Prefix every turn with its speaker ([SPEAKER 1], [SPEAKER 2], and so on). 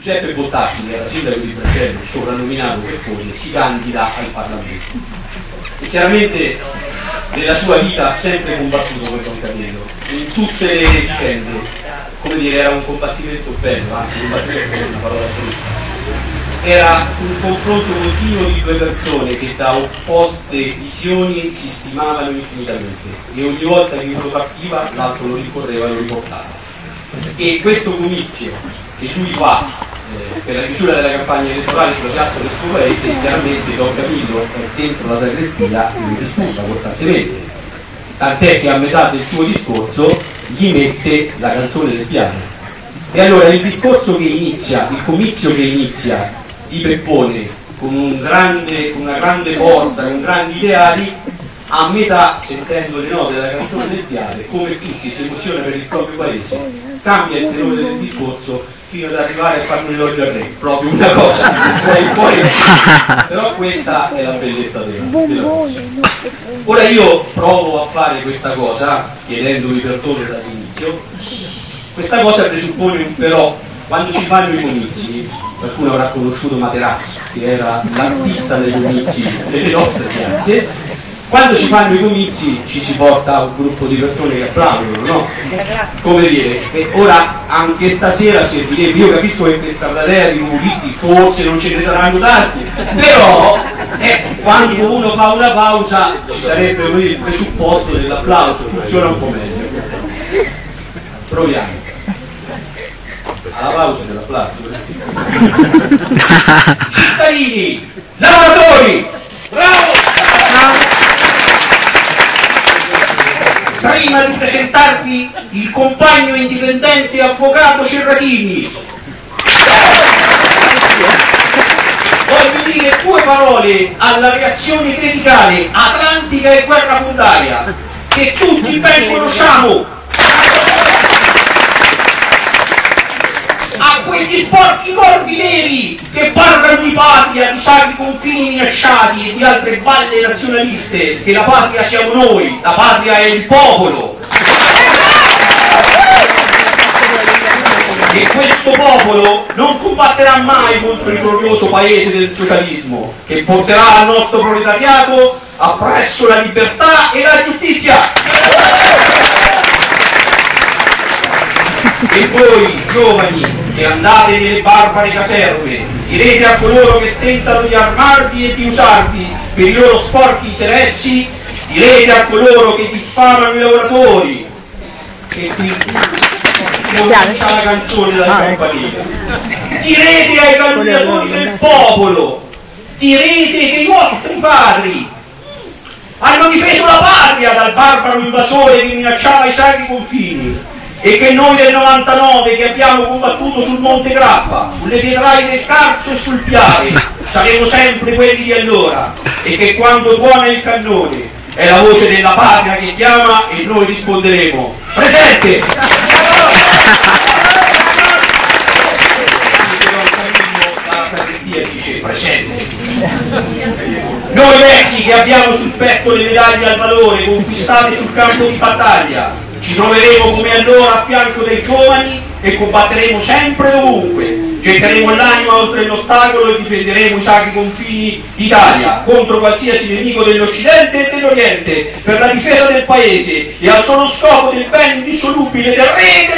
[SPEAKER 1] Giuseppe Bottacci, che era sindaco di Bracello, soprannominato Peppone, si candida al Parlamento. E chiaramente nella sua vita ha sempre combattuto per Don Camillo, in tutte le vicende, come dire, era un combattimento bello, anzi combattimento è una parola brutta. Era un confronto continuo di due persone che da opposte visioni si stimavano infinitamente e ogni volta che uno partiva l'altro lo ricorreva e lo riportava. E questo comizio che lui fa eh, per la chiusura della campagna elettorale sulla piazza del suo paese, chiaramente Don Camillo è dentro la sagrestia e lo disturba costantemente. Tant'è che a metà del suo discorso gli mette la canzone del piano. E allora il discorso che inizia, il comizio che inizia di Peppone con, un grande, con una grande forza, con grandi ideali, a metà, sentendo le note della canzone del Piave, come tutti si emoziona per il proprio paese, cambia il tenore del discorso fino ad arrivare a fare un elogio al re, proprio una cosa fuori fuori. Però questa è la bellezza della, della cosa. Ora io provo a fare questa cosa, chiedendovi perdono dall'inizio, questa cosa presuppone però, quando si fanno i comizi, qualcuno avrà conosciuto Materazzo, che era l'artista dei comizi delle nostre piazze, quando si fanno i comizi ci si porta un gruppo di persone che applaudono, no? Come dire, e ora anche stasera servirebbe, io capisco che questa platea di comunisti forse non ce ne saranno tanti, però eh, quando uno fa una pausa ci sarebbe il presupposto dell'applauso, funziona un po' meglio. Proviamo. Alla pausa dell'applauso. Cittadini, lavoratori, bravo! Prima di presentarvi il compagno indipendente avvocato Cerratini. Voglio dire due parole alla reazione criticale atlantica e guerra fondaria che tutti ben conosciamo a quegli sporchi corpi neri che parlano di sacri confini minacciati di altre balle nazionaliste, che la patria siamo noi, la patria è il popolo. E questo popolo non combatterà mai contro il glorioso paese del socialismo, che porterà al nostro proletariato appresso la libertà e la giustizia. E voi, giovani, che andate nelle barbare caserme, direte a coloro che tentano di armarvi e di usarvi per i loro sporchi interessi, direte a coloro che diffamano i lavoratori, che qui non c'è la canzone dalla ah, ecco. campanile, direte ai candidatori del popolo, direte che i vostri padri hanno difeso la patria dal barbaro invasore che minacciava i sacri confini, e che noi del 99 che abbiamo combattuto sul Monte Grappa, sulle pietraie del Carso e sul Piave, saremo sempre quelli di allora e che quando suona il cannone è la voce della patria che chiama e noi risponderemo presente! presente. Noi vecchi che abbiamo sul petto le medaglie al valore conquistate sul campo di battaglia, ci troveremo come allora a fianco dei giovani e combatteremo sempre dovunque. Getteremo l'anima oltre l'ostacolo e difenderemo i sacri confini d'Italia contro qualsiasi nemico dell'Occidente e dell'Oriente per la difesa del Paese e al solo scopo del bene indissolubile del re e.